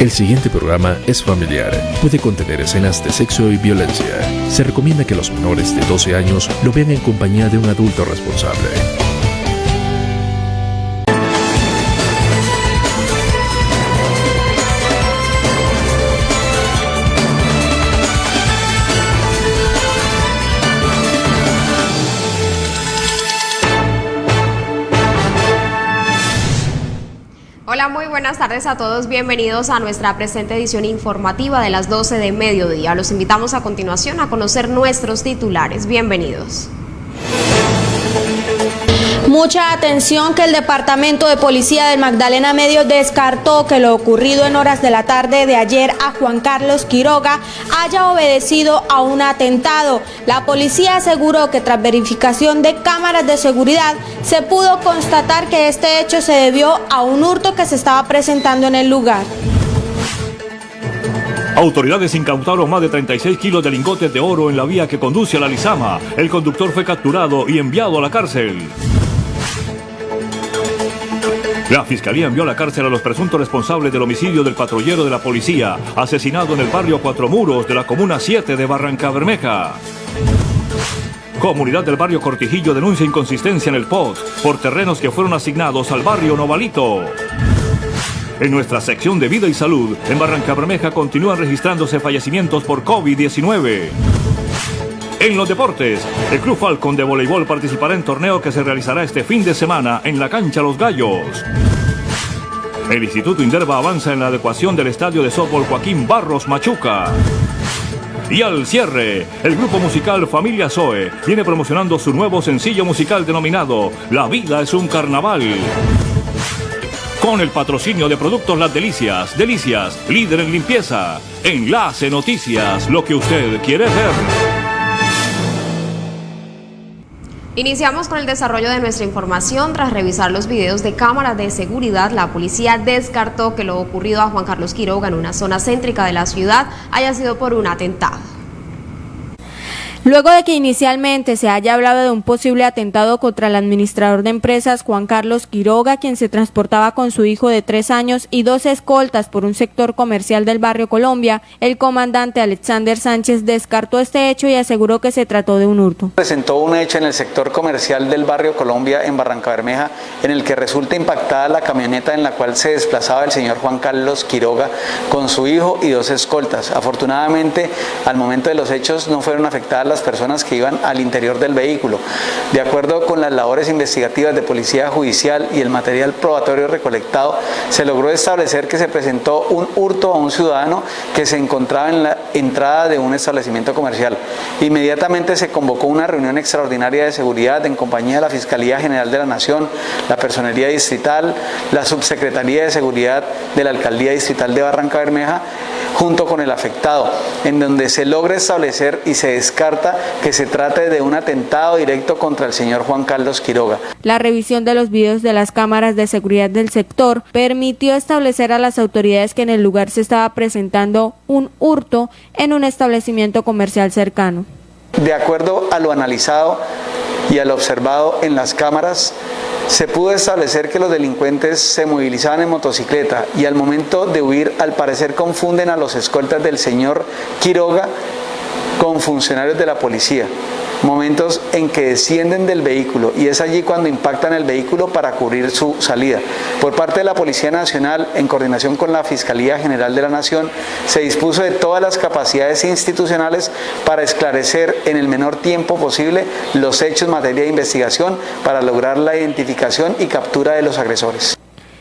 El siguiente programa es familiar. Puede contener escenas de sexo y violencia. Se recomienda que los menores de 12 años lo vean en compañía de un adulto responsable. Buenas tardes a todos. Bienvenidos a nuestra presente edición informativa de las 12 de mediodía. Los invitamos a continuación a conocer nuestros titulares. Bienvenidos. Mucha atención que el Departamento de Policía del Magdalena Medio descartó que lo ocurrido en horas de la tarde de ayer a Juan Carlos Quiroga haya obedecido a un atentado. La policía aseguró que tras verificación de cámaras de seguridad se pudo constatar que este hecho se debió a un hurto que se estaba presentando en el lugar. Autoridades incautaron más de 36 kilos de lingotes de oro en la vía que conduce a la Lizama. El conductor fue capturado y enviado a la cárcel. La fiscalía envió a la cárcel a los presuntos responsables del homicidio del patrullero de la policía, asesinado en el barrio Cuatro Muros de la comuna 7 de Barranca Bermeja. Comunidad del barrio Cortijillo denuncia inconsistencia en el POT por terrenos que fueron asignados al barrio Novalito. En nuestra sección de vida y salud, en Barranca Bermeja continúan registrándose fallecimientos por COVID-19. En los deportes, el Club Falcon de voleibol participará en torneo que se realizará este fin de semana en la cancha Los Gallos. El Instituto Inderva avanza en la adecuación del estadio de softball Joaquín Barros Machuca. Y al cierre, el grupo musical Familia Zoe viene promocionando su nuevo sencillo musical denominado La vida es un carnaval. Con el patrocinio de Productos Las Delicias, Delicias, líder en limpieza. Enlace Noticias, lo que usted quiere ver. Iniciamos con el desarrollo de nuestra información. Tras revisar los videos de cámaras de seguridad, la policía descartó que lo ocurrido a Juan Carlos Quiroga en una zona céntrica de la ciudad haya sido por un atentado. Luego de que inicialmente se haya hablado de un posible atentado contra el administrador de empresas Juan Carlos Quiroga, quien se transportaba con su hijo de tres años y dos escoltas por un sector comercial del barrio Colombia, el comandante Alexander Sánchez descartó este hecho y aseguró que se trató de un hurto. Presentó un hecho en el sector comercial del barrio Colombia en Barranca Bermeja, en el que resulta impactada la camioneta en la cual se desplazaba el señor Juan Carlos Quiroga con su hijo y dos escoltas. Afortunadamente, al momento de los hechos no fueron afectadas las personas que iban al interior del vehículo. De acuerdo con las labores investigativas de Policía Judicial y el material probatorio recolectado, se logró establecer que se presentó un hurto a un ciudadano que se encontraba en la entrada de un establecimiento comercial. Inmediatamente se convocó una reunión extraordinaria de seguridad en compañía de la Fiscalía General de la Nación, la Personería Distrital, la Subsecretaría de Seguridad de la Alcaldía Distrital de Barranca Bermeja, junto con el afectado, en donde se logra establecer y se descarta que se trate de un atentado directo contra el señor Juan Carlos Quiroga. La revisión de los videos de las cámaras de seguridad del sector permitió establecer a las autoridades que en el lugar se estaba presentando un hurto en un establecimiento comercial cercano. De acuerdo a lo analizado y a lo observado en las cámaras, se pudo establecer que los delincuentes se movilizaban en motocicleta y al momento de huir al parecer confunden a los escoltas del señor Quiroga con funcionarios de la policía momentos en que descienden del vehículo y es allí cuando impactan el vehículo para cubrir su salida. Por parte de la Policía Nacional, en coordinación con la Fiscalía General de la Nación, se dispuso de todas las capacidades institucionales para esclarecer en el menor tiempo posible los hechos en materia de investigación para lograr la identificación y captura de los agresores.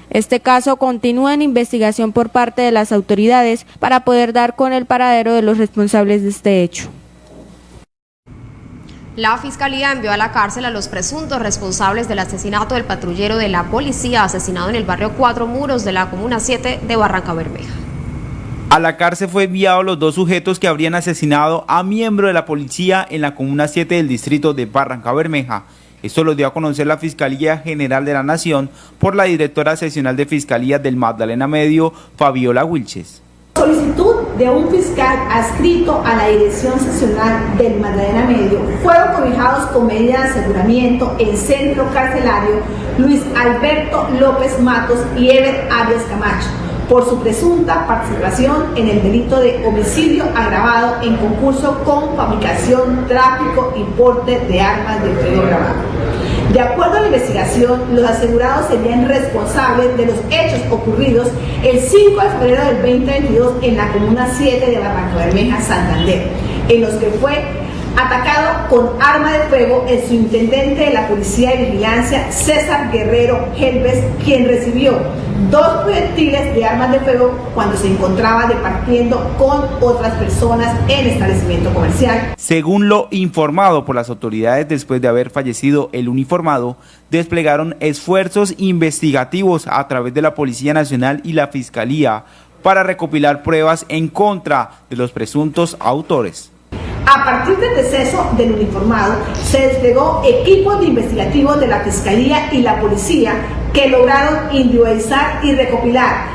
Este caso continúa en investigación por parte de las autoridades para poder dar con el paradero de los responsables de este hecho. La Fiscalía envió a la cárcel a los presuntos responsables del asesinato del patrullero de la policía asesinado en el barrio Cuatro Muros de la Comuna 7 de Barranca Bermeja. A la cárcel fue enviado los dos sujetos que habrían asesinado a miembro de la policía en la Comuna 7 del distrito de Barranca Bermeja. Esto lo dio a conocer la Fiscalía General de la Nación por la directora seccional de Fiscalía del Magdalena Medio, Fabiola Wilches solicitud de un fiscal adscrito a la Dirección Seccional del Magdalena Medio fueron cobijados con medida de aseguramiento en centro carcelario Luis Alberto López Matos y Ever Arias Camacho, por su presunta participación en el delito de homicidio agravado en concurso con fabricación, tráfico y porte de armas de fuego grabado. De acuerdo a la investigación, los asegurados serían responsables de los hechos ocurridos el 5 de febrero del 2022 en la Comuna 7 de Barranco Bermeja, Santander, en los que fue atacado con arma de fuego el subintendente de la Policía de Vigilancia, César Guerrero Helves, quien recibió dos proyectiles de armas de fuego cuando se encontraba departiendo con otras personas en establecimiento comercial. Según lo informado por las autoridades después de haber fallecido el uniformado, desplegaron esfuerzos investigativos a través de la Policía Nacional y la Fiscalía para recopilar pruebas en contra de los presuntos autores. A partir del deceso del uniformado, se desplegó equipos de investigativos de la Fiscalía y la Policía que lograron individualizar y recopilar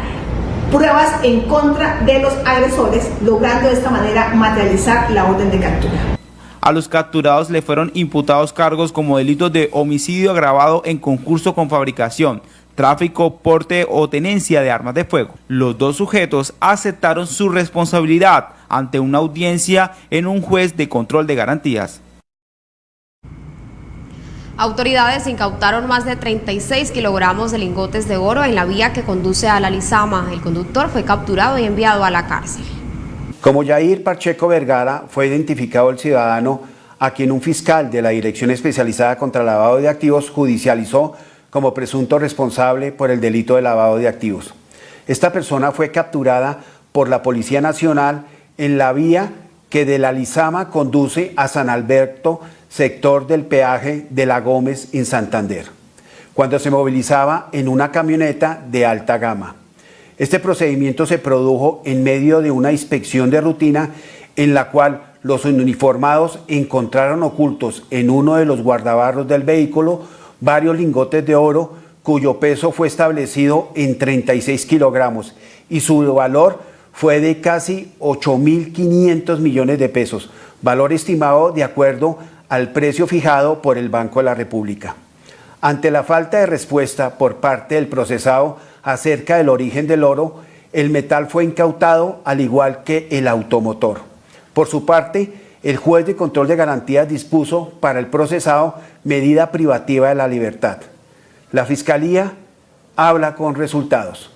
pruebas en contra de los agresores, logrando de esta manera materializar la orden de captura. A los capturados le fueron imputados cargos como delitos de homicidio agravado en concurso con fabricación, tráfico, porte o tenencia de armas de fuego. Los dos sujetos aceptaron su responsabilidad ante una audiencia en un juez de control de garantías. Autoridades incautaron más de 36 kilogramos de lingotes de oro en la vía que conduce a la Lizama. El conductor fue capturado y enviado a la cárcel. Como Jair Pacheco Vergara, fue identificado el ciudadano a quien un fiscal de la Dirección Especializada contra Lavado de Activos judicializó como presunto responsable por el delito de lavado de activos. Esta persona fue capturada por la Policía Nacional en la vía que de la Lizama conduce a San Alberto, sector del peaje de la Gómez en Santander, cuando se movilizaba en una camioneta de alta gama. Este procedimiento se produjo en medio de una inspección de rutina en la cual los uniformados encontraron ocultos en uno de los guardabarros del vehículo varios lingotes de oro cuyo peso fue establecido en 36 kilogramos y su valor fue de casi 8.500 millones de pesos, valor estimado de acuerdo al precio fijado por el Banco de la República. Ante la falta de respuesta por parte del procesado acerca del origen del oro, el metal fue incautado al igual que el automotor. Por su parte, el juez de control de garantías dispuso para el procesado medida privativa de la libertad. La Fiscalía habla con resultados.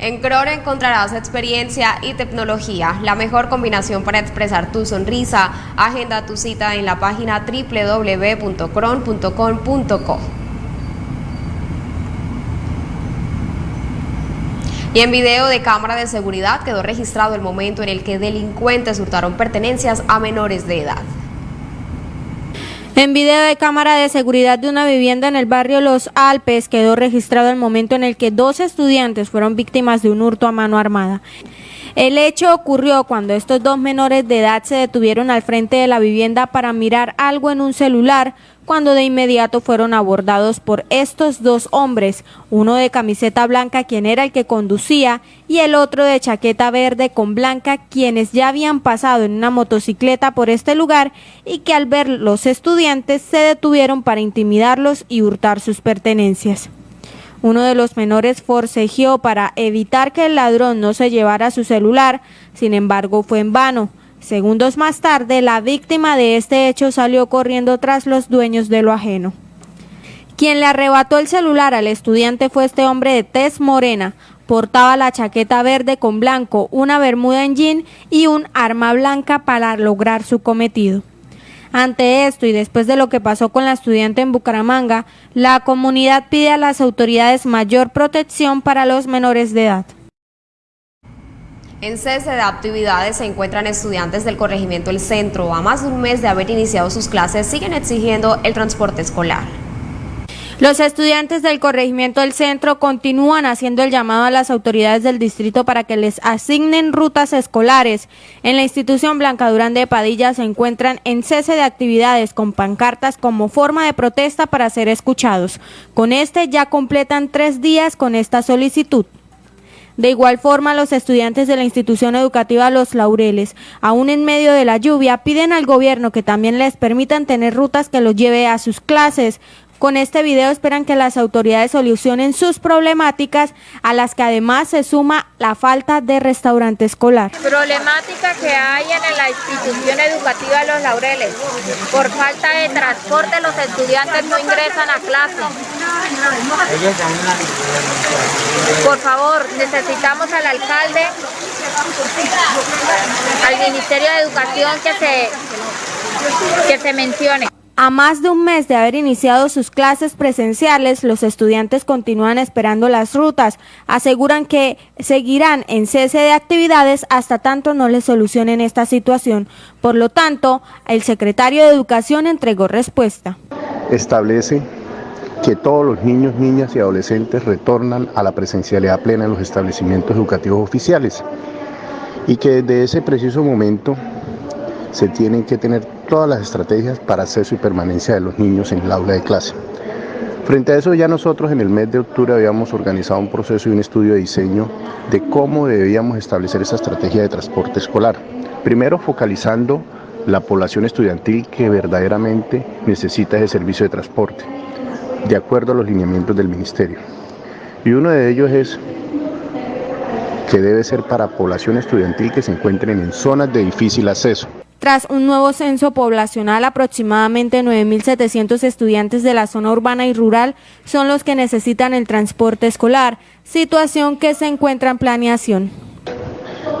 En Crore encontrarás experiencia y tecnología, la mejor combinación para expresar tu sonrisa. Agenda tu cita en la página www.cron.com.co. Y en video de cámara de seguridad quedó registrado el momento en el que delincuentes hurtaron pertenencias a menores de edad. En video de cámara de seguridad de una vivienda en el barrio Los Alpes quedó registrado el momento en el que dos estudiantes fueron víctimas de un hurto a mano armada. El hecho ocurrió cuando estos dos menores de edad se detuvieron al frente de la vivienda para mirar algo en un celular cuando de inmediato fueron abordados por estos dos hombres, uno de camiseta blanca quien era el que conducía y el otro de chaqueta verde con blanca quienes ya habían pasado en una motocicleta por este lugar y que al ver los estudiantes se detuvieron para intimidarlos y hurtar sus pertenencias. Uno de los menores forcejeó para evitar que el ladrón no se llevara su celular, sin embargo fue en vano. Segundos más tarde, la víctima de este hecho salió corriendo tras los dueños de lo ajeno. Quien le arrebató el celular al estudiante fue este hombre de tez morena. Portaba la chaqueta verde con blanco, una bermuda en jean y un arma blanca para lograr su cometido. Ante esto y después de lo que pasó con la estudiante en Bucaramanga, la comunidad pide a las autoridades mayor protección para los menores de edad. En cese de actividades se encuentran estudiantes del corregimiento El Centro. A más de un mes de haber iniciado sus clases, siguen exigiendo el transporte escolar. Los estudiantes del corregimiento del centro continúan haciendo el llamado a las autoridades del distrito para que les asignen rutas escolares. En la institución Blanca Durán de Padilla se encuentran en cese de actividades con pancartas como forma de protesta para ser escuchados. Con este ya completan tres días con esta solicitud. De igual forma, los estudiantes de la institución educativa Los Laureles, aún en medio de la lluvia, piden al gobierno que también les permitan tener rutas que los lleve a sus clases, Con este video esperan que las autoridades solucionen sus problemáticas, a las que además se suma la falta de restaurante escolar. Problemática que hay en la institución educativa Los Laureles. Por falta de transporte los estudiantes no ingresan a clase. Por favor, necesitamos al alcalde, al Ministerio de Educación que se, que se mencione. A más de un mes de haber iniciado sus clases presenciales, los estudiantes continúan esperando las rutas. Aseguran que seguirán en cese de actividades hasta tanto no les solucionen esta situación. Por lo tanto, el secretario de Educación entregó respuesta. Establece que todos los niños, niñas y adolescentes retornan a la presencialidad plena en los establecimientos educativos oficiales y que desde ese preciso momento se tienen que tener todas las estrategias para acceso y permanencia de los niños en el aula de clase. Frente a eso ya nosotros en el mes de octubre habíamos organizado un proceso y un estudio de diseño de cómo debíamos establecer esa estrategia de transporte escolar. Primero focalizando la población estudiantil que verdaderamente necesita ese servicio de transporte, de acuerdo a los lineamientos del Ministerio. Y uno de ellos es que debe ser para población estudiantil que se encuentren en zonas de difícil acceso. Tras un nuevo censo poblacional, aproximadamente 9.700 estudiantes de la zona urbana y rural son los que necesitan el transporte escolar, situación que se encuentra en planeación.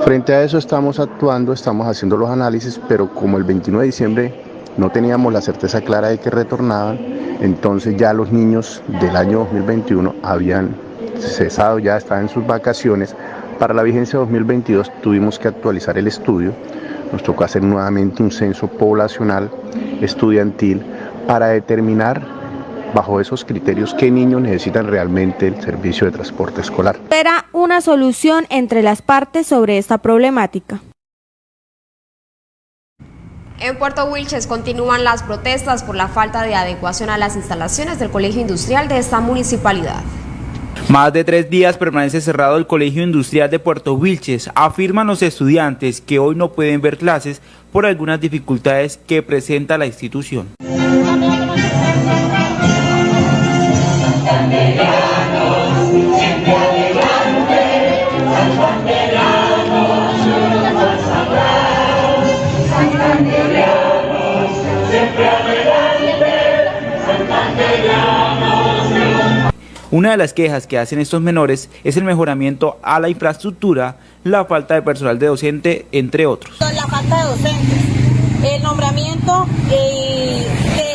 Frente a eso estamos actuando, estamos haciendo los análisis, pero como el 29 de diciembre no teníamos la certeza clara de que retornaban, entonces ya los niños del año 2021 habían cesado, ya estaban en sus vacaciones. Para la vigencia 2022 tuvimos que actualizar el estudio nos tocó hacer nuevamente un censo poblacional estudiantil para determinar bajo esos criterios qué niños necesitan realmente el servicio de transporte escolar. Espera una solución entre las partes sobre esta problemática. En Puerto Wilches continúan las protestas por la falta de adecuación a las instalaciones del Colegio Industrial de esta municipalidad. Más de tres días permanece cerrado el Colegio Industrial de Puerto Wilches. Afirman los estudiantes que hoy no pueden ver clases por algunas dificultades que presenta la institución. Una de las quejas que hacen estos menores es el mejoramiento a la infraestructura, la falta de personal de docente, entre otros. La falta de docentes, el nombramiento de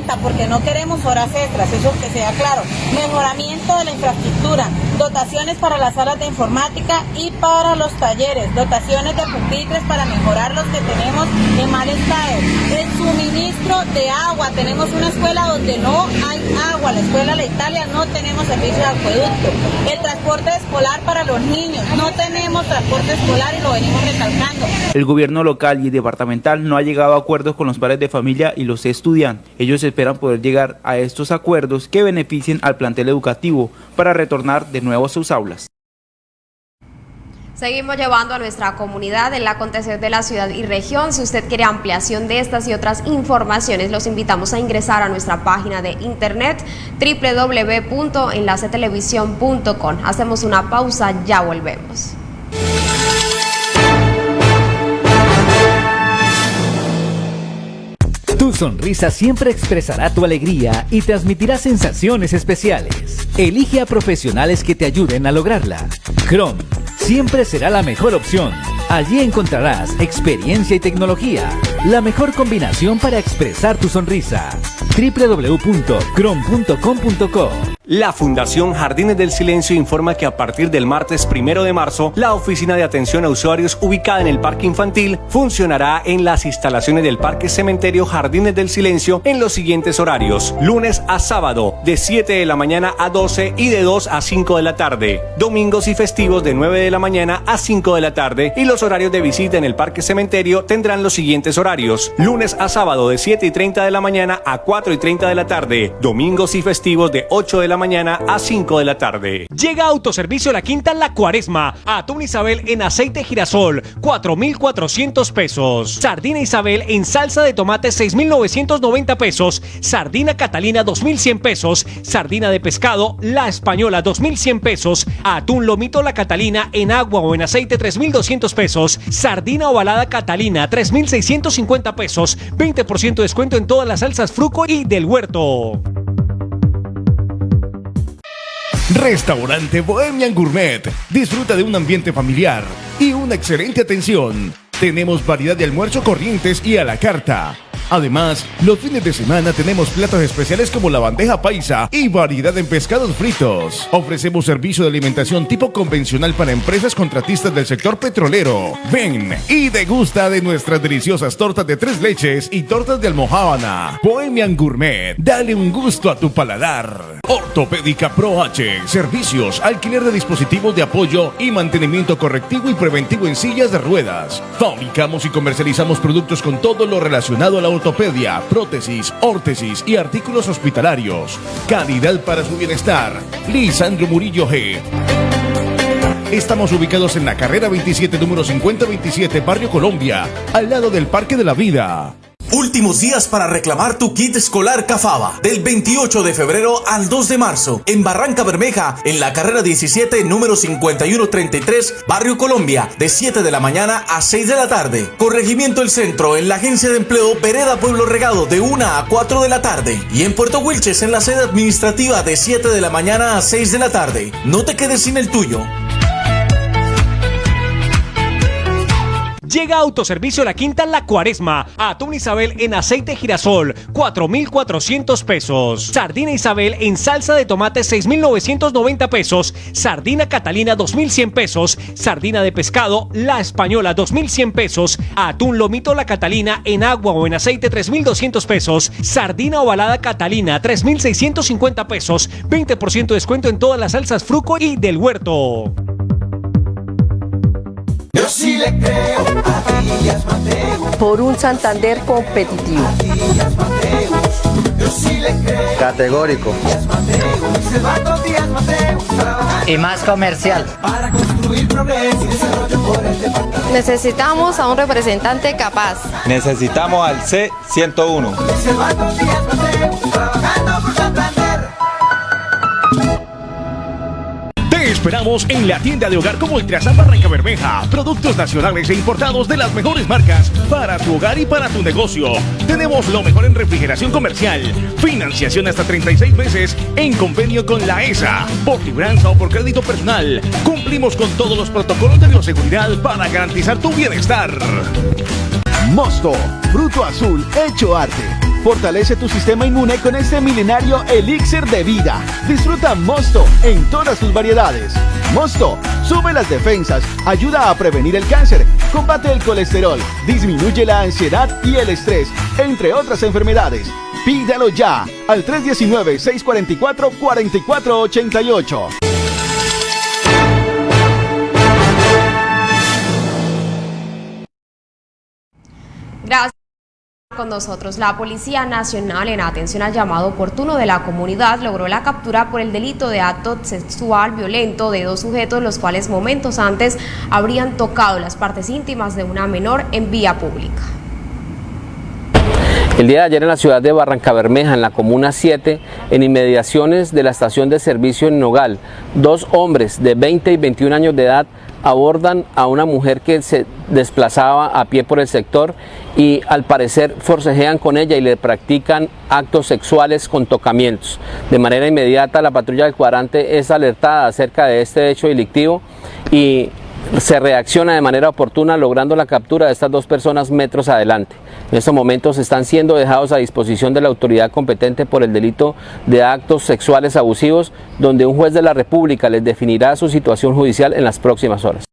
planta, porque no queremos horas extras, eso que sea claro. Mejoramiento de la infraestructura, dotaciones para las salas de informática y para los talleres, dotaciones de pupitres para mejorar los que tenemos en mal estado. El suministro de agua, tenemos una escuela donde no hay agua, la escuela La Italia no tenemos servicio de acueducto. El transporte escolar para los niños, no tenemos transporte escolar y lo venimos recalcando. El gobierno local y departamental no ha llegado a acuerdos con los padres de familia y los estudiantes. Ellos esperan poder llegar a estos acuerdos que beneficien al plantel educativo para retornar de nuevo nuevo sus aulas. Seguimos llevando a nuestra comunidad el acontecer de la ciudad y región. Si usted quiere ampliación de estas y otras informaciones, los invitamos a ingresar a nuestra página de internet www.enlacetelevisión.com. Hacemos una pausa, ya volvemos. Tu sonrisa siempre expresará tu alegría y transmitirá sensaciones especiales. Elige a profesionales que te ayuden a lograrla. Chrome siempre será la mejor opción. Allí encontrarás experiencia y tecnología, la mejor combinación para expresar tu sonrisa. www.chrome.com.co la Fundación Jardines del Silencio informa que a partir del martes primero de marzo, la oficina de atención a usuarios ubicada en el Parque Infantil funcionará en las instalaciones del Parque Cementerio Jardines del Silencio en los siguientes horarios: lunes a sábado, de 7 de la mañana a 12 y de 2 a 5 de la tarde, domingos y festivos de 9 de la mañana a 5 de la tarde, y los horarios de visita en el Parque Cementerio tendrán los siguientes horarios: lunes a sábado, de 7 y 30 de la mañana a 4 y 30 de la tarde, domingos y festivos de 8 de la mañana a 5 de la tarde. Llega Autoservicio La Quinta La Cuaresma. Atún Isabel en aceite girasol, 4,400 pesos. Sardina Isabel en salsa de tomate, 6,990 pesos. Sardina Catalina, 2,100 pesos. Sardina de pescado, La Española, 2,100 pesos. Atún Lomito La Catalina en agua o en aceite, 3,200 pesos. Sardina ovalada Catalina, 3,650 pesos. 20% de descuento en todas las salsas Fruco y del Huerto. Restaurante Bohemian Gourmet. Disfruta de un ambiente familiar y una excelente atención. Tenemos variedad de almuerzo corrientes y a la carta. Además, los fines de semana tenemos platos especiales como la bandeja paisa y variedad en pescados fritos. Ofrecemos servicio de alimentación tipo convencional para empresas contratistas del sector petrolero. Ven y degusta de nuestras deliciosas tortas de tres leches y tortas de almohábana. Bohemian Gourmet, dale un gusto a tu paladar. Ortopédica Pro H, servicios, alquiler de dispositivos de apoyo y mantenimiento correctivo y preventivo en sillas de ruedas. Fabricamos y comercializamos productos con todo lo relacionado a la ortopedia, prótesis, órtesis y artículos hospitalarios. Calidad para su bienestar. Lisandro Murillo G. Estamos ubicados en la carrera 27, número 5027, Barrio Colombia, al lado del Parque de la Vida. Últimos días para reclamar tu kit escolar Cafaba del 28 de febrero al 2 de marzo en Barranca Bermeja en la carrera 17 número 5133 Barrio Colombia de 7 de la mañana a 6 de la tarde. Corregimiento El Centro en la Agencia de Empleo Vereda Pueblo Regado de 1 a 4 de la tarde y en Puerto Wilches en la sede administrativa de 7 de la mañana a 6 de la tarde. No te quedes sin el tuyo. Llega Autoservicio La Quinta La Cuaresma. Atún Isabel en aceite girasol, 4,400 pesos. Sardina Isabel en salsa de tomate, 6,990 pesos. Sardina Catalina, 2,100 pesos. Sardina de pescado, La Española, 2,100 pesos. Atún Lomito La Catalina en agua o en aceite, 3,200 pesos. Sardina ovalada Catalina, 3,650 pesos. 20% de descuento en todas las salsas Fruco y del Huerto. Yo sí le creo a Díaz Mateus. Por un Santander competitivo. Díaz Mateus. Yo sí le creo. Categórico. Díaz Mateus. Silvano Díaz Mateus. Y más comercial. Para construir progreso y desarrollo por el departamento. Necesitamos a un representante capaz. Necesitamos al C101. Silvano Díaz Mateus. Trabajando esperamos en la tienda de hogar como Ultrasan Barranca Bermeja. Productos nacionales e importados de las mejores marcas para tu hogar y para tu negocio. Tenemos lo mejor en refrigeración comercial. Financiación hasta 36 meses en convenio con la ESA. Por libranza o por crédito personal. Cumplimos con todos los protocolos de bioseguridad para garantizar tu bienestar. Mosto, fruto azul hecho arte. Fortalece tu sistema inmune con este milenario elixir de vida. Disfruta Mosto en todas sus variedades. Mosto sube las defensas, ayuda a prevenir el cáncer, combate el colesterol, disminuye la ansiedad y el estrés, entre otras enfermedades. Pídalo ya al 319-644-4488. Con nosotros. La Policía Nacional, en atención al llamado oportuno de la comunidad, logró la captura por el delito de acto sexual violento de dos sujetos, los cuales momentos antes habrían tocado las partes íntimas de una menor en vía pública. El día de ayer en la ciudad de Barranca Bermeja, en la Comuna 7, en inmediaciones de la estación de servicio en Nogal, dos hombres de 20 y 21 años de edad abordan a una mujer que se desplazaba a pie por el sector y al parecer forcejean con ella y le practican actos sexuales con tocamientos. De manera inmediata la patrulla del cuadrante es alertada acerca de este hecho delictivo y se reacciona de manera oportuna logrando la captura de estas dos personas metros adelante. En estos momentos están siendo dejados a disposición de la autoridad competente por el delito de actos sexuales abusivos, donde un juez de la República les definirá su situación judicial en las próximas horas.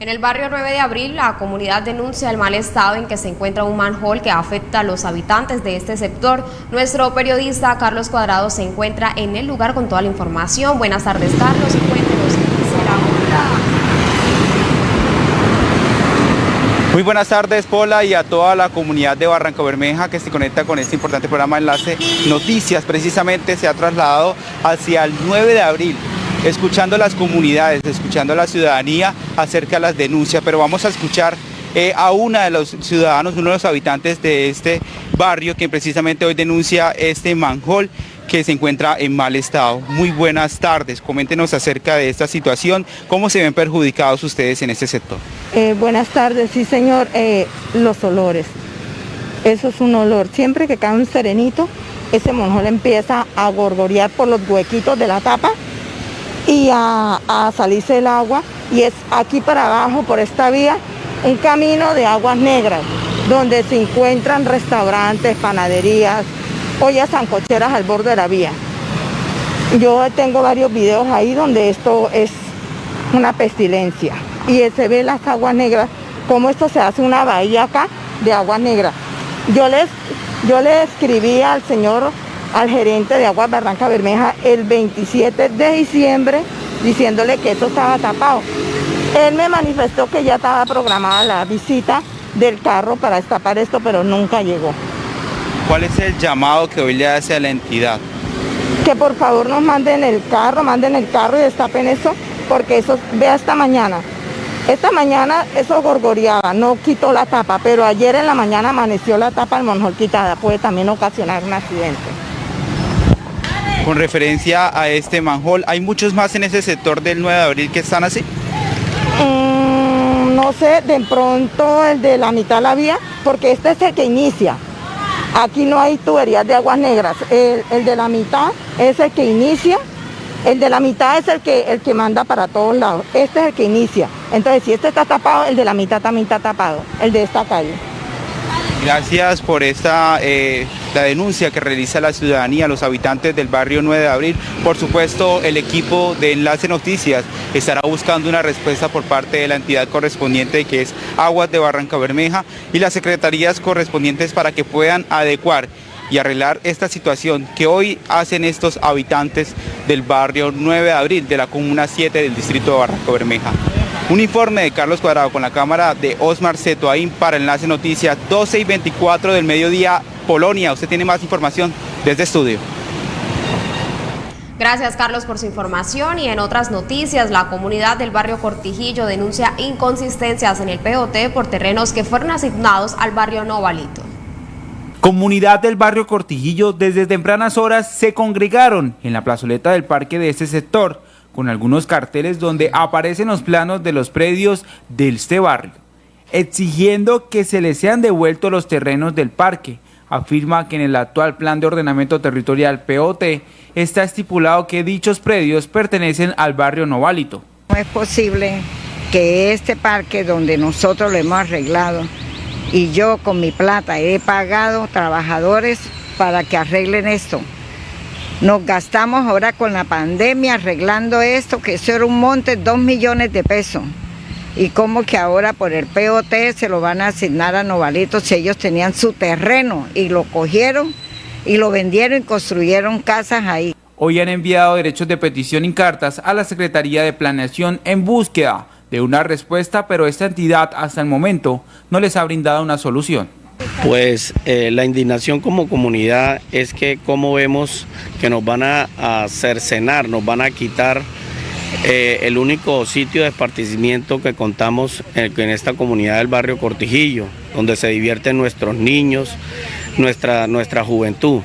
En el barrio 9 de abril, la comunidad denuncia el mal estado en que se encuentra un manhole que afecta a los habitantes de este sector. Nuestro periodista Carlos Cuadrado se encuentra en el lugar con toda la información. Buenas tardes, Carlos, cuéntenos comunidad. Muy buenas tardes, Pola, y a toda la comunidad de Barranca Bermeja que se conecta con este importante programa Enlace Noticias. Precisamente se ha trasladado hacia el 9 de abril, escuchando las comunidades, escuchando a la ciudadanía acerca de las denuncias, pero vamos a escuchar eh, a una de los ciudadanos, uno de los habitantes de este barrio, que precisamente hoy denuncia este manjol que se encuentra en mal estado. Muy buenas tardes, coméntenos acerca de esta situación, cómo se ven perjudicados ustedes en este sector. Eh, buenas tardes, sí señor, eh, los olores, eso es un olor, siempre que cae un serenito, ese monjol empieza a gorgorear por los huequitos de la tapa y a, a salirse el agua y es aquí para abajo por esta vía un camino de aguas negras donde se encuentran restaurantes, panaderías, ollas sancocheras al borde de la vía. Yo tengo varios videos ahí donde esto es una pestilencia y se ve las aguas negras, como esto se hace una bahía acá de aguas negras. Yo les, yo le escribí al señor, al gerente de Aguas Barranca Bermeja el 27 de diciembre diciéndole que esto estaba tapado. Él me manifestó que ya estaba programada la visita del carro para destapar esto, pero nunca llegó. ¿Cuál es el llamado que hoy le hace a la entidad? Que por favor nos manden el carro, manden el carro y destapen eso, porque eso, vea esta mañana. Esta mañana eso gorgoreaba, no quitó la tapa, pero ayer en la mañana amaneció la tapa del monjol quitada, puede también ocasionar un accidente. Con referencia a este manjol, ¿hay muchos más en ese sector del 9 de abril que están así? Mm, no sé, de pronto el de la mitad la vía, porque este es el que inicia. Aquí no hay tuberías de aguas negras. El, el, de la mitad es el que inicia. El de la mitad es el que, el que manda para todos lados. Este es el que inicia. Entonces, si este está tapado, el de la mitad también está tapado. El de esta calle. Gracias por esta eh, la denuncia que realiza la ciudadanía, los habitantes del barrio 9 de abril. Por supuesto, el equipo de Enlace Noticias estará buscando una respuesta por parte de la entidad correspondiente que es Aguas de Barranca Bermeja y las secretarías correspondientes para que puedan adecuar y arreglar esta situación que hoy hacen estos habitantes del barrio 9 de abril de la comuna 7 del distrito de Barranca Bermeja. Un informe de Carlos Cuadrado con la cámara de Osmar Cetoaín para Enlace Noticias 12 y 24 del mediodía Polonia. Usted tiene más información desde estudio. Gracias Carlos por su información y en otras noticias la comunidad del barrio Cortijillo denuncia inconsistencias en el POT por terrenos que fueron asignados al barrio Novalito. Comunidad del barrio Cortijillo desde tempranas horas se congregaron en la plazoleta del parque de este sector con algunos carteles donde aparecen los planos de los predios de este barrio, exigiendo que se les sean devueltos los terrenos del parque. Afirma que en el actual Plan de Ordenamiento Territorial POT está estipulado que dichos predios pertenecen al barrio Noválito. No es posible que este parque donde nosotros lo hemos arreglado y yo con mi plata he pagado trabajadores para que arreglen esto. Nos gastamos ahora con la pandemia arreglando esto, que eso era un monte, dos millones de pesos. Y como que ahora por el POT se lo van a asignar a Novalitos si ellos tenían su terreno y lo cogieron y lo vendieron y construyeron casas ahí. Hoy han enviado derechos de petición y cartas a la Secretaría de Planeación en búsqueda de una respuesta, pero esta entidad hasta el momento no les ha brindado una solución. Pues eh, la indignación como comunidad es que como vemos que nos van a, a cercenar, nos van a quitar eh, el único sitio de esparcimiento que contamos en, esta comunidad del barrio Cortijillo, donde se divierten nuestros niños, nuestra, nuestra juventud.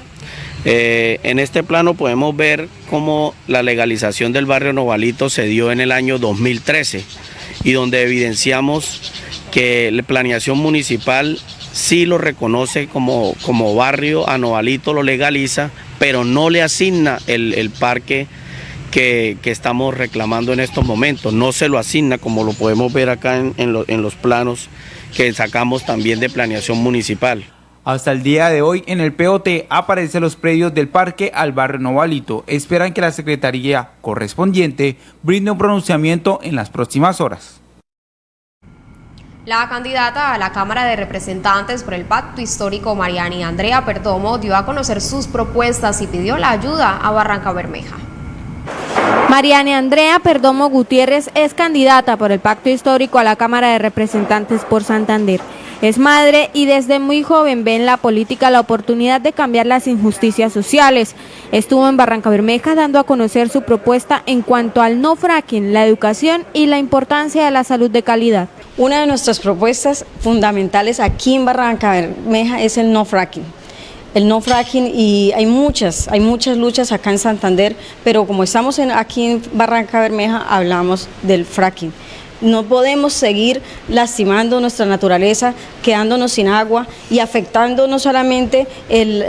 Eh, en este plano podemos ver cómo la legalización del barrio Novalito se dio en el año 2013 y donde evidenciamos que la planeación municipal sí lo reconoce como, como barrio, a Novalito lo legaliza, pero no le asigna el, el parque que, que, estamos reclamando en estos momentos. No se lo asigna como lo podemos ver acá en, en, en los planos que sacamos también de planeación municipal. Hasta el día de hoy en el POT aparecen los predios del parque al barrio Novalito. Esperan que la secretaría correspondiente brinde un pronunciamiento en las próximas horas. La candidata a la Cámara de Representantes por el Pacto Histórico Mariani Andrea Perdomo dio a conocer sus propuestas y pidió la ayuda a Barranca Bermeja. Mariane Andrea Perdomo Gutiérrez es candidata por el Pacto Histórico a la Cámara de Representantes por Santander. Es madre y desde muy joven ve en la política la oportunidad de cambiar las injusticias sociales. Estuvo en Barranca Bermeja dando a conocer su propuesta en cuanto al no fracking, la educación y la importancia de la salud de calidad. Una de nuestras propuestas fundamentales aquí en Barranca Bermeja es el no fracking el no fracking y hay muchas, hay muchas luchas acá en Santander, pero como estamos aquí en Barranca Bermeja, hablamos del fracking. No podemos seguir lastimando nuestra naturaleza, quedándonos sin agua y afectando no solamente el,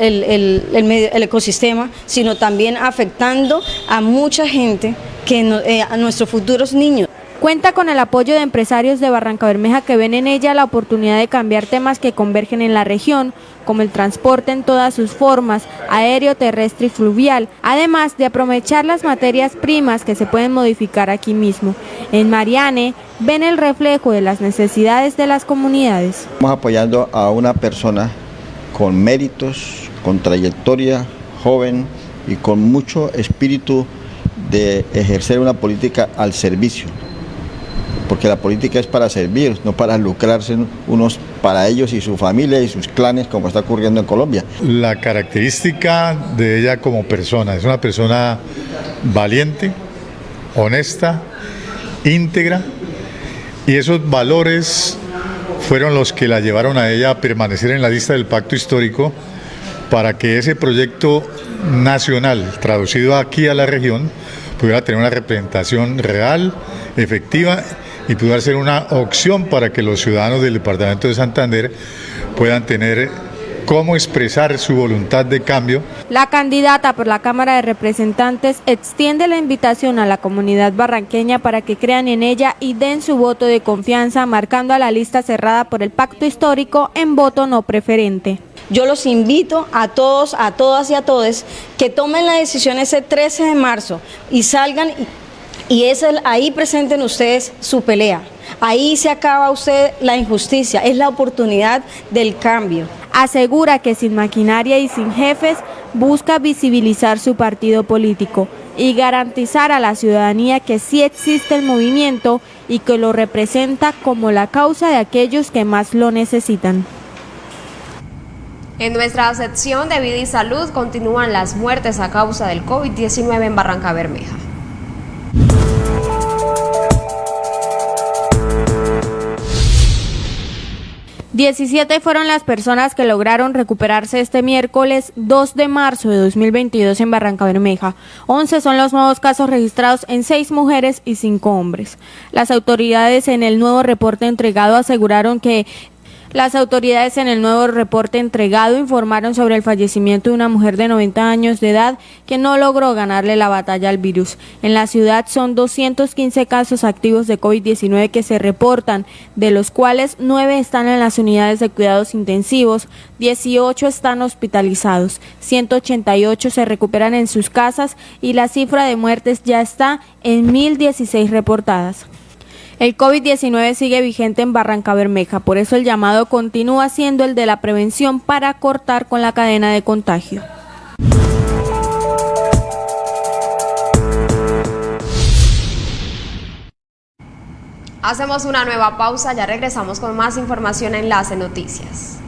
ecosistema, sino también afectando a mucha gente, que eh, a nuestros futuros niños. Cuenta con el apoyo de empresarios de Barranca Bermeja que ven en ella la oportunidad de cambiar temas que convergen en la región, como el transporte en todas sus formas, aéreo, terrestre y fluvial, además de aprovechar las materias primas que se pueden modificar aquí mismo. En Mariane ven el reflejo de las necesidades de las comunidades. Estamos apoyando a una persona con méritos, con trayectoria, joven y con mucho espíritu de ejercer una política al servicio porque la política es para servir, no para lucrarse unos para ellos y su familia y sus clanes, como está ocurriendo en Colombia. La característica de ella como persona, es una persona valiente, honesta, íntegra, y esos valores fueron los que la llevaron a ella a permanecer en la lista del pacto histórico para que ese proyecto nacional, traducido aquí a la región, pudiera tener una representación real, efectiva y pudiera ser una opción para que los ciudadanos del departamento de Santander puedan tener cómo expresar su voluntad de cambio. La candidata por la Cámara de Representantes extiende la invitación a la comunidad barranqueña para que crean en ella y den su voto de confianza, marcando a la lista cerrada por el pacto histórico en voto no preferente. Yo los invito a todos, a todas y a todos que tomen la decisión ese 13 de marzo y salgan y es el, ahí presenten ustedes su pelea. Ahí se acaba usted la injusticia, es la oportunidad del cambio. Asegura que sin maquinaria y sin jefes busca visibilizar su partido político y garantizar a la ciudadanía que sí existe el movimiento y que lo representa como la causa de aquellos que más lo necesitan. En nuestra sección de vida y salud continúan las muertes a causa del COVID-19 en Barranca Bermeja. 17 fueron las personas que lograron recuperarse este miércoles 2 de marzo de 2022 en Barranca Bermeja. 11 son los nuevos casos registrados en 6 mujeres y 5 hombres. Las autoridades en el nuevo reporte entregado aseguraron que las autoridades en el nuevo reporte entregado informaron sobre el fallecimiento de una mujer de 90 años de edad que no logró ganarle la batalla al virus. En la ciudad son 215 casos activos de COVID-19 que se reportan, de los cuales 9 están en las unidades de cuidados intensivos, 18 están hospitalizados, 188 se recuperan en sus casas y la cifra de muertes ya está en 1.016 reportadas. El COVID-19 sigue vigente en Barranca Bermeja, por eso el llamado continúa siendo el de la prevención para cortar con la cadena de contagio. Hacemos una nueva pausa, ya regresamos con más información en Enlace Noticias.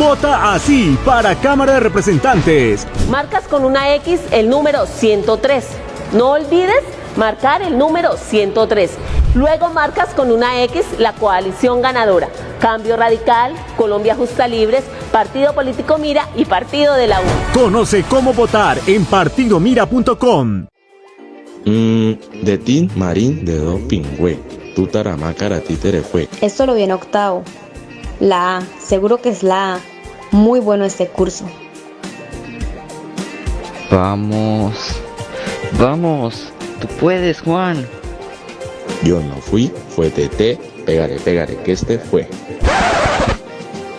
Vota así para Cámara de Representantes. Marcas con una X el número 103. No olvides marcar el número 103. Luego marcas con una X la coalición ganadora. Cambio Radical, Colombia Justa Libres, Partido Político Mira y Partido de la U. Conoce cómo votar en partidomira.com. Mm, de Tin Marín de Do Pingüe. Tutaramácara fue. Esto lo viene octavo. La A, seguro que es la A. Muy bueno este curso. Vamos, vamos, tú puedes, Juan. Yo no fui, fue TT, pégale, pégale, que este fue.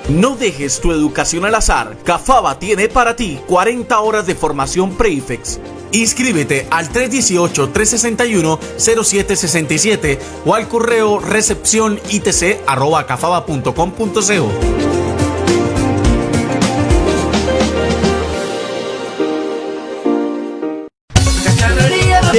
No dejes tu educación al azar. Cafaba tiene para ti 40 horas de formación Prefix. Inscríbete al 318-361-0767 o al correo recepción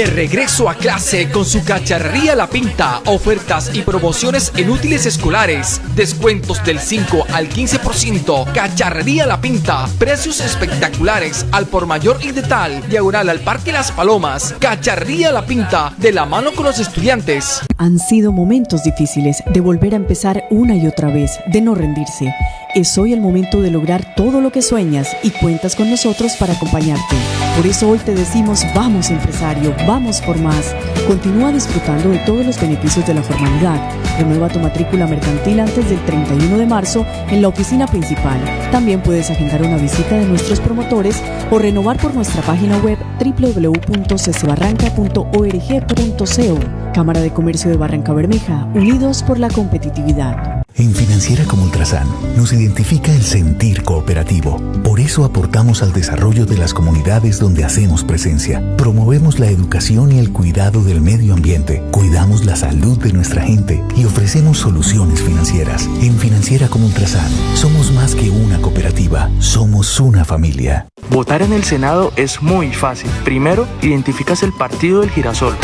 De regreso a clase con su cacharrería La Pinta, ofertas y promociones en útiles escolares, descuentos del 5 al 15%, cacharrería La Pinta, precios espectaculares al por mayor y de tal, diagonal al Parque Las Palomas, cacharrería La Pinta, de la mano con los estudiantes. Han sido momentos difíciles de volver a empezar una y otra vez, de no rendirse. Es hoy el momento de lograr todo lo que sueñas y cuentas con nosotros para acompañarte. Por eso hoy te decimos vamos empresario, por más. Continúa disfrutando de todos los beneficios de la formalidad. Renueva tu matrícula mercantil antes del 31 de marzo en la oficina principal. También puedes agendar una visita de nuestros promotores o renovar por nuestra página web www.ccebarranca.org.co. Cámara de Comercio de Barranca Bermeja, unidos por la competitividad. En Financiera como Ultrasan nos identifica el sentir cooperativo. Por eso aportamos al desarrollo de las comunidades donde hacemos presencia. Promovemos la educación y el cuidado del medio ambiente. Cuidamos la salud de nuestra gente y ofrecemos soluciones financieras. En Financiera como Ultrasan somos más que una cooperativa, somos una familia. Votar en el Senado es muy fácil. Primero, identificas el partido del girasol.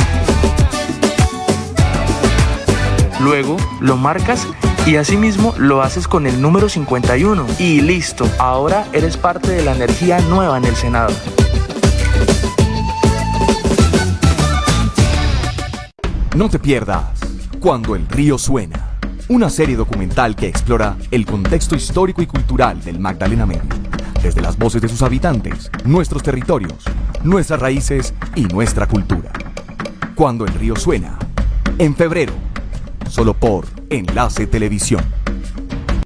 Luego, lo marcas y asimismo lo haces con el número 51 y listo, ahora eres parte de la energía nueva en el Senado. No te pierdas Cuando el río suena, una serie documental que explora el contexto histórico y cultural del Magdalena Medio, desde las voces de sus habitantes, nuestros territorios, nuestras raíces y nuestra cultura. Cuando el río suena, en febrero, solo por Enlace Televisión.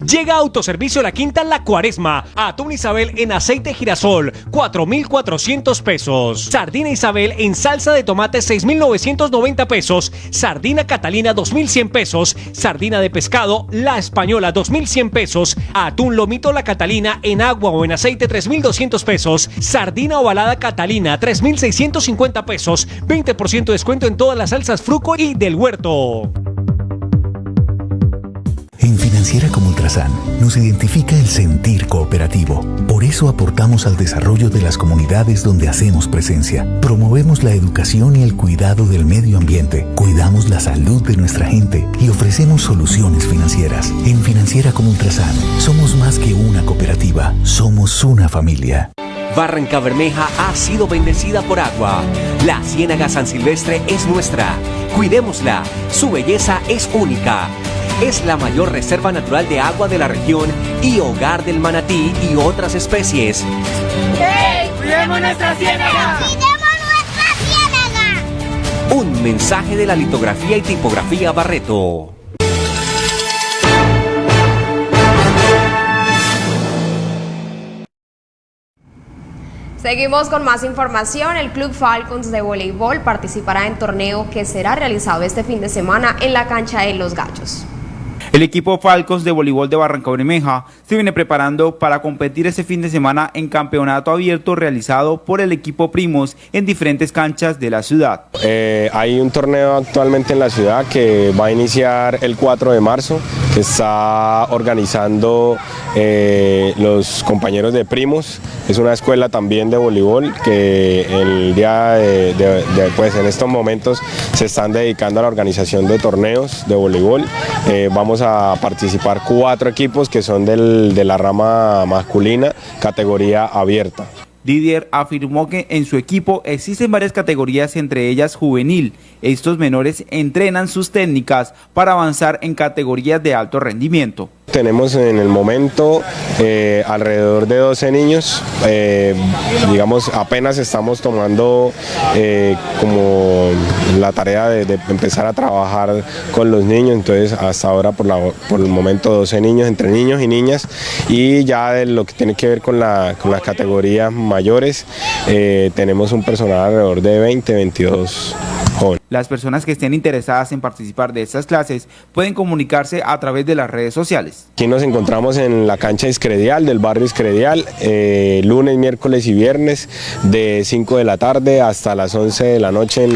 Llega Autoservicio La Quinta La Cuaresma. Atún Isabel en aceite girasol, 4,400 pesos. Sardina Isabel en salsa de tomate, 6,990 pesos. Sardina Catalina, 2,100 pesos. Sardina de pescado, La Española, 2,100 pesos. Atún Lomito La Catalina en agua o en aceite, 3,200 pesos. Sardina ovalada Catalina, 3,650 pesos. 20% descuento en todas las salsas Fruco y del Huerto. En Financiera como Ultrasan nos identifica el sentir cooperativo. Por eso aportamos al desarrollo de las comunidades donde hacemos presencia. Promovemos la educación y el cuidado del medio ambiente. Cuidamos la salud de nuestra gente y ofrecemos soluciones financieras. En Financiera como Ultrasan somos más que una cooperativa, somos una familia. Barranca Bermeja ha sido bendecida por agua. La Ciénaga San Silvestre es nuestra. Cuidémosla. Su belleza es única. Es la mayor reserva natural de agua de la región y hogar del manatí y otras especies. ¡Hey! ¡Cuidemos nuestra ciénaga! ¡Cuidemos nuestra ciénaga! Un mensaje de la litografía y tipografía Barreto. Seguimos con más información. El Club Falcons de voleibol participará en torneo que será realizado este fin de semana en la cancha de Los Gallos. El equipo Falcons de voleibol de Barranca Bermeja se viene preparando para competir este fin de semana en campeonato abierto realizado por el equipo Primos en diferentes canchas de la ciudad. Eh, hay un torneo actualmente en la ciudad que va a iniciar el 4 de marzo, que está organizando eh, los compañeros de Primos. Es una escuela también de voleibol que el día de- pues en estos momentos se están dedicando a la organización de torneos de voleibol. Eh, vamos a participar cuatro equipos que son del- de la rama masculina, categoría abierta. Didier afirmó que en su equipo existen varias categorías, entre ellas juvenil. Estos menores entrenan sus técnicas para avanzar en categorías de alto rendimiento. Tenemos en el momento eh, alrededor de 12 niños, eh, digamos apenas estamos tomando eh, como la tarea de, empezar a trabajar con los niños, entonces hasta ahora por, el momento 12 niños, entre niños y niñas, y ya de lo que tiene que ver con, con las categorías mayores, tenemos un personal alrededor de 20, 22 jóvenes. Las personas que estén interesadas en participar de estas clases pueden comunicarse a través de las redes sociales. Aquí nos encontramos en la cancha Iscredial del barrio Iscredial, eh, lunes, miércoles y viernes de 5 de la tarde hasta las 11 de la noche.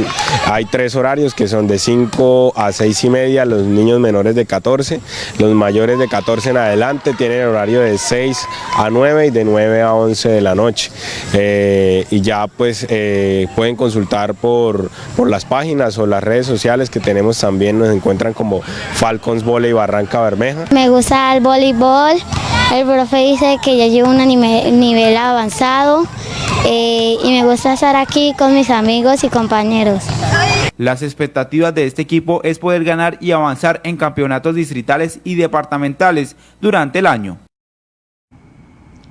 Hay tres horarios que son de 5 a 6 y media, los niños menores de 14, los mayores de 14 en adelante tienen el horario de 6 a 9 y de 9 a 11 de la noche. Eh, y ya pues eh, pueden consultar por, por las páginas o las redes sociales que tenemos también nos encuentran como Falcons Volley Barranca Bermeja. Me gusta el voleibol, el profe dice que ya llevo un nivel avanzado eh, y me gusta estar aquí con mis amigos y compañeros. Las expectativas de este equipo es poder ganar y avanzar en campeonatos distritales y departamentales durante el año.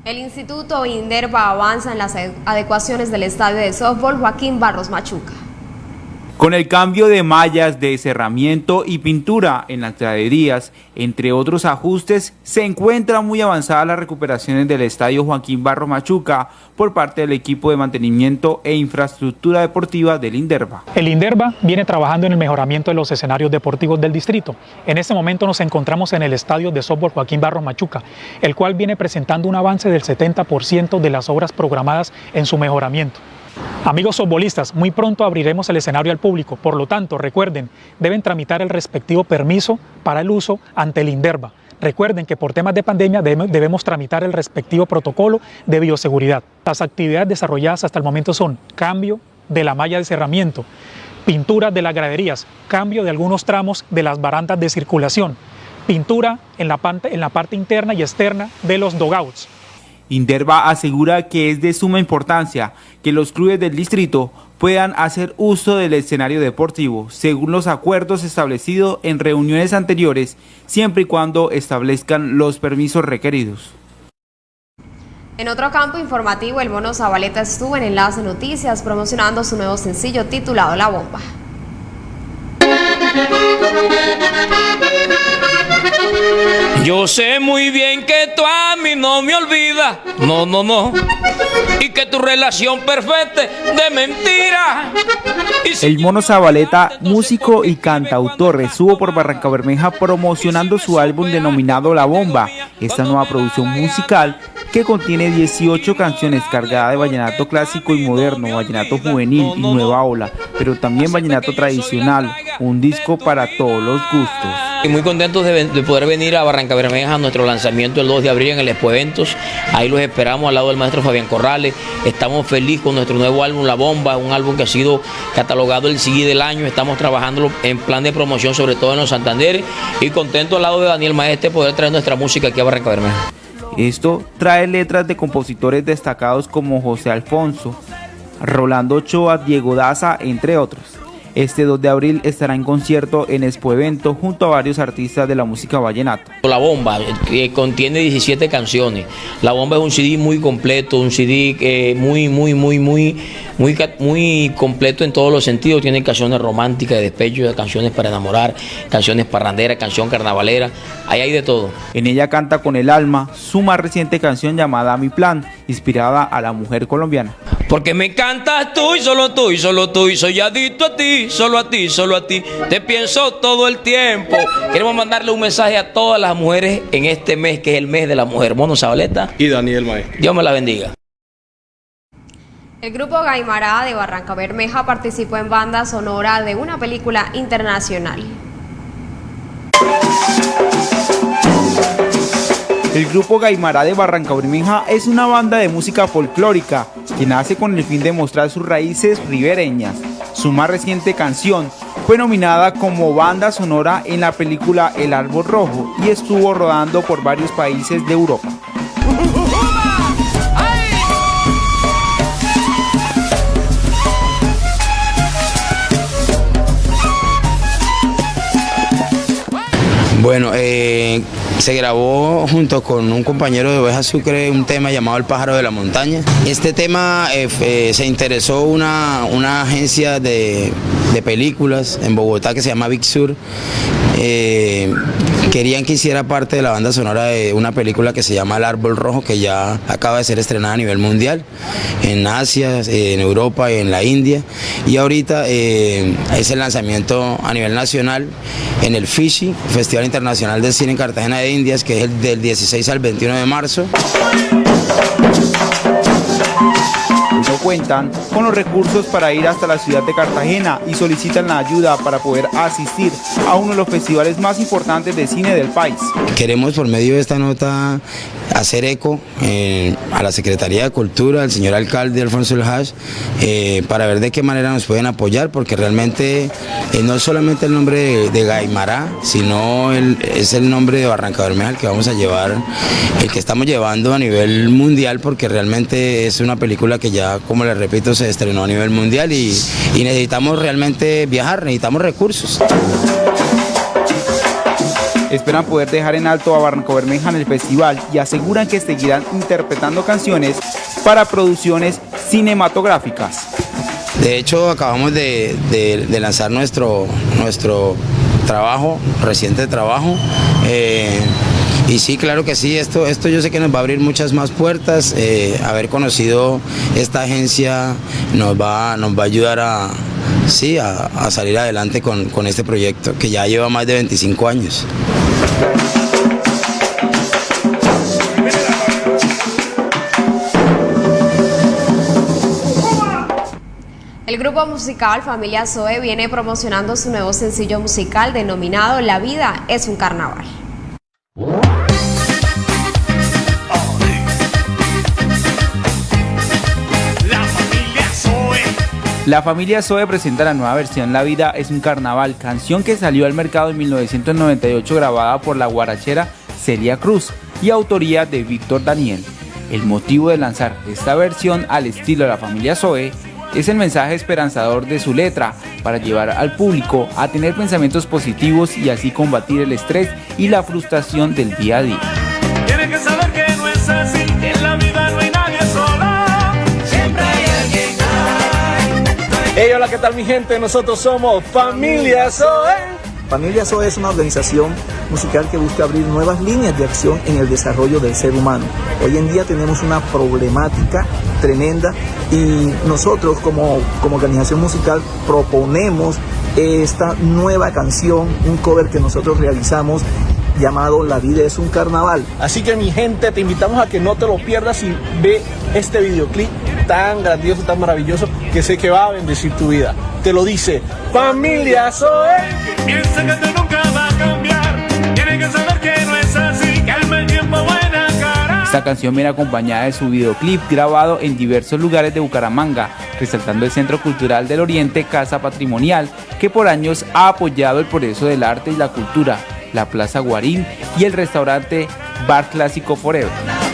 El Instituto Inderva avanza en las adecuaciones del estadio de softball Joaquín Barros Machuca. Con el cambio de mallas de cerramiento y pintura en las graderías, entre otros ajustes, se encuentra muy avanzada las recuperaciones del estadio Joaquín Barro Machuca por parte del equipo de mantenimiento e infraestructura deportiva del INDERVA. El INDERVA viene trabajando en el mejoramiento de los escenarios deportivos del distrito. En este momento nos encontramos en el estadio de softball Joaquín Barro Machuca, el cual viene presentando un avance del 70% de las obras programadas en su mejoramiento. Amigos softbolistas, muy pronto abriremos el escenario al público, por lo tanto, recuerden, deben tramitar el respectivo permiso para el uso ante el INDERVA. Recuerden que por temas de pandemia debemos tramitar el respectivo protocolo de bioseguridad. Las actividades desarrolladas hasta el momento son cambio de la malla de cerramiento, pintura de las graderías, cambio de algunos tramos de las barandas de circulación, pintura la, en la parte interna y externa de los dogouts, Inderva asegura que es de suma importancia que los clubes del distrito puedan hacer uso del escenario deportivo según los acuerdos establecidos en reuniones anteriores, siempre y cuando establezcan los permisos requeridos. En otro campo informativo, el Mono Zabaleta estuvo en Enlace Noticias promocionando su nuevo sencillo titulado La Bomba. Yo sé muy bien que tú a mí no me olvidas, no, no, no, y que tu relación perfecta de mentira. El Mono Zabaleta, músico y cantautor, estuvo por Barranca Bermeja promocionando su álbum denominado La Bomba. Esta nueva producción musical que contiene 18 canciones cargadas de vallenato clásico y moderno, vallenato juvenil y nueva ola, pero también vallenato tradicional, un disco para todos los gustos. Muy contentos de, poder venir a Barranca Bermeja nuestro lanzamiento el 2 de abril en el Expo Eventos. Ahí los esperamos al lado del maestro Fabián Corrales. Estamos felices con nuestro nuevo álbum La Bomba, un álbum que ha sido catalogado el CD del año. Estamos trabajando en plan de promoción, sobre todo en los Santander. Y contentos al lado de Daniel Maestre poder traer nuestra música aquí a Barranca Bermeja. Esto trae letras de compositores destacados como José Alfonso, Rolando Ochoa, Diego Daza, entre otros. Este 2 de abril estará en concierto en Expo Evento junto a varios artistas de la música vallenata. La Bomba, que contiene 17 canciones. La Bomba es un CD muy completo, un CD que muy, muy, muy, muy, muy, muy completo en todos los sentidos. Tiene canciones románticas, de despecho, canciones para enamorar, canciones parranderas, canción carnavalera. Ahí hay de todo. En ella canta con el alma su más reciente canción llamada Mi Plan, inspirada a la mujer colombiana. Porque me encantas tú y solo tú y solo tú y soy adicto a ti, solo a ti, solo a ti. Te pienso todo el tiempo. Queremos mandarle un mensaje a todas las mujeres en este mes que es el mes de la mujer. Mono Sabaleta y Daniel Mae. Dios me la bendiga. El grupo Gaimará de Barranca Bermeja participó en banda sonora de una película internacional. El grupo Gaimará de Barranca Bermeja es una banda de música folclórica que nace con el fin de mostrar sus raíces ribereñas. Su más reciente canción fue nominada como banda sonora en la película El Árbol Rojo y estuvo rodando por varios países de Europa. Bueno, eh, se grabó junto con un compañero de Oveja Sucre un tema llamado El pájaro de la montaña. Este tema eh, eh, se interesó una, una agencia de, de, películas en Bogotá que se llama Big Sur. Eh, querían que hiciera parte de la banda sonora de una película que se llama El Árbol Rojo, que ya acaba de ser estrenada a nivel mundial, en Asia, en Europa y en la India. Y ahorita es el lanzamiento a nivel nacional en el FISHI, Festival Internacional de Cine en Cartagena de Indias, que es el del 16 al 21 de marzo. No cuentan con los recursos para ir hasta la ciudad de Cartagena y solicitan la ayuda para poder asistir a uno de los festivales más importantes de cine del país. Queremos por medio de esta nota hacer eco eh, a la Secretaría de Cultura, al señor alcalde Alfonso El eh, para ver de qué manera nos pueden apoyar, porque realmente eh, no es solamente el nombre de, Gaimará, sino es el nombre de Barranca Bermeja el que vamos a llevar, el que estamos llevando a nivel mundial, porque realmente es una película que ya, como les repito, se estrenó a nivel mundial y, y necesitamos realmente viajar, necesitamos recursos. Esperan poder dejar en alto a Barranco Bermeja en el festival y aseguran que seguirán interpretando canciones para producciones cinematográficas. De hecho, acabamos de, lanzar nuestro, nuestro trabajo, reciente trabajo. Eh, y sí, claro que sí, esto, esto yo sé que nos va a abrir muchas más puertas. Eh, haber conocido esta agencia nos va, nos va a ayudar a, sí, a, salir adelante con, con este proyecto que ya lleva más de 25 años. El grupo musical Familia Zoe viene promocionando su nuevo sencillo musical denominado La vida es un carnaval. La familia Zoe presenta la nueva versión La vida es un carnaval, canción que salió al mercado en 1998 grabada por la guarachera Celia Cruz y autoría de Víctor Daniel. El motivo de lanzar esta versión al estilo de la familia Zoe es el mensaje esperanzador de su letra para llevar al público a tener pensamientos positivos y así combatir el estrés y la frustración del día a día. Hey, hola, ¿qué tal mi gente? Nosotros somos Familia Zoe. Familia Zoe es una organización musical que busca abrir nuevas líneas de acción en el desarrollo del ser humano. Hoy en día tenemos una problemática tremenda y nosotros como, como organización musical proponemos esta nueva canción, un cover que nosotros realizamos llamado La vida es un carnaval. Así que mi gente, te invitamos a que no te lo pierdas y ve este videoclip tan grandioso, tan maravilloso, que sé que va a bendecir tu vida. Te lo dice Familia Zoe. Piensa que nunca va a cambiar. Tiene que saber que no es así, que el tiempo buena cara. Esta canción viene acompañada de su videoclip grabado en diversos lugares de Bucaramanga, resaltando el Centro Cultural del Oriente Casa Patrimonial, que por años ha apoyado el progreso del arte y la cultura, la Plaza Guarín y el restaurante Bar Clásico Forever.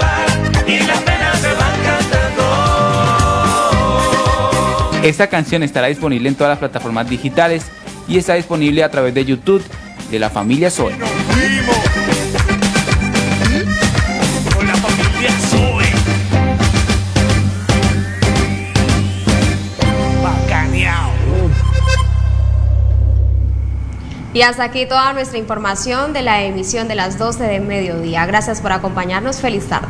Esta canción estará disponible en todas las plataformas digitales y está disponible a través de YouTube de la familia Zoe. Y hasta aquí toda nuestra información de la emisión de las 12 de mediodía. Gracias por acompañarnos. Feliz tarde.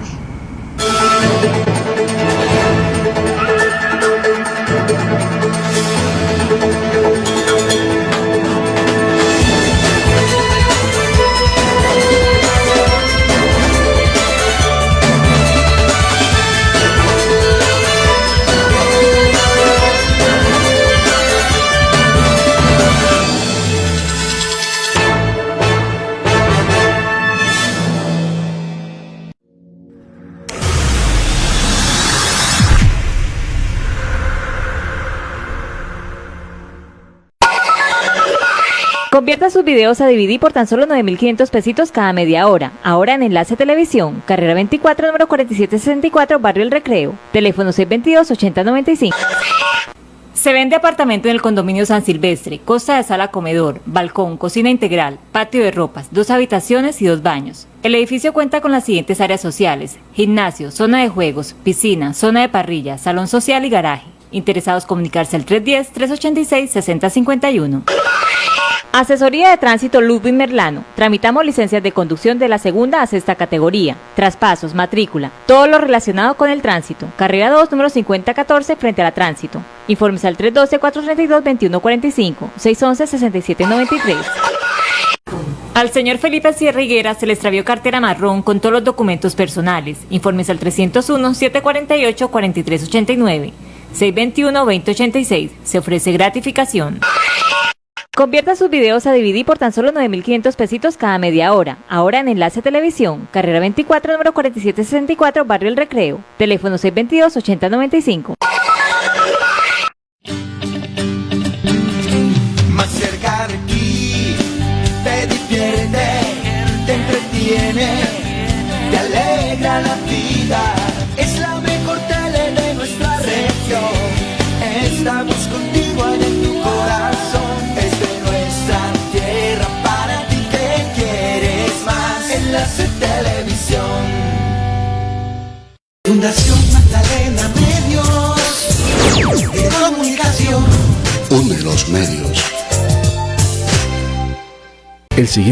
Convierta sus videos a DVD por tan solo 9.500 pesitos cada media hora. Ahora en Enlace Televisión, carrera 24, número 4764, Barrio El Recreo. Teléfono 622-8095. Se vende apartamento en el condominio San Silvestre, costa de sala comedor, balcón, cocina integral, patio de ropas, dos habitaciones y dos baños. El edificio cuenta con las siguientes áreas sociales, gimnasio, zona de juegos, piscina, zona de parrilla, salón social y garaje. Interesados comunicarse al 310-386-6051. Asesoría de Tránsito Ludwig Merlano. Tramitamos licencias de conducción de la segunda a sexta categoría, traspasos, matrícula, todo lo relacionado con el tránsito. Carrera 2, número 5014, frente a la tránsito. Informes al 312-432-2145, 611-6793. Al señor Felipe Sierra Higuera se le extravió cartera marrón con todos los documentos personales. Informes al 301-748-4389, 621-2086. Se ofrece gratificación. Convierta sus videos a DVD por tan solo 9.500 pesitos cada media hora. Ahora en Enlace Televisión, carrera 24, número 4764, Barrio El Recreo. Teléfono 622-8095. Estamos contigo en tu corazón. Es de nuestra tierra para ti que quieres más. Enlace Televisión. Fundación Magdalena Medios de Comunicación. Une los medios. El siguiente